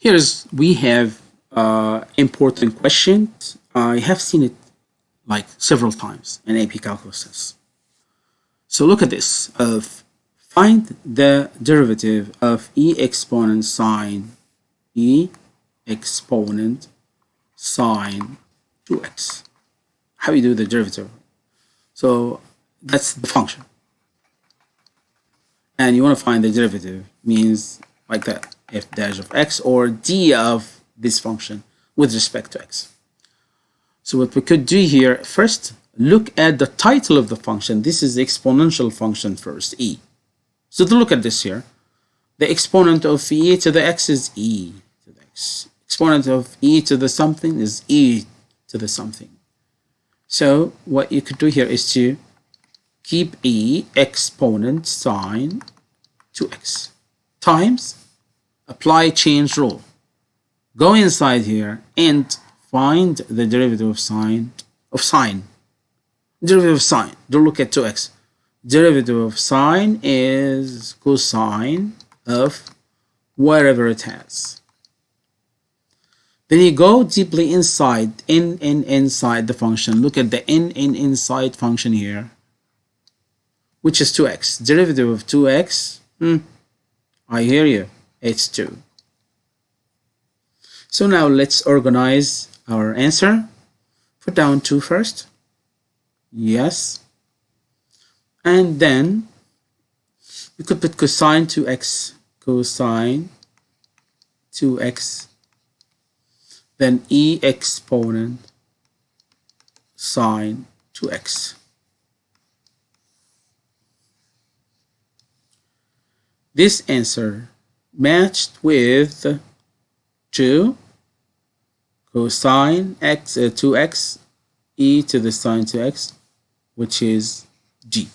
Here's, we have uh, important questions. I have seen it like several times in AP Calculus. So look at this. Of find the derivative of e exponent sine e exponent sine 2x. How you do the derivative? So that's the function. And you want to find the derivative means like that f dash of x or d of this function with respect to x. So what we could do here, first look at the title of the function. This is the exponential function first, e. So to look at this here, the exponent of e to the x is e to the x. Exponent of e to the something is e to the something. So what you could do here is to keep e exponent sine 2x times apply chain rule. Go inside here and find the derivative of sine of sine. Derivative of sine. Don't look at 2x. Derivative of sine is cosine of whatever it has. Then you go deeply inside, in, in, inside the function. Look at the in, in, inside function here, which is 2x. Derivative of 2x, hmm, I hear you it's 2. So now let's organize our answer. Put down 2 first. Yes. And then you could put cosine 2x, cosine 2x, then e exponent sine 2x. This answer matched with 2 cosine x uh, 2x e to the sine 2x which is g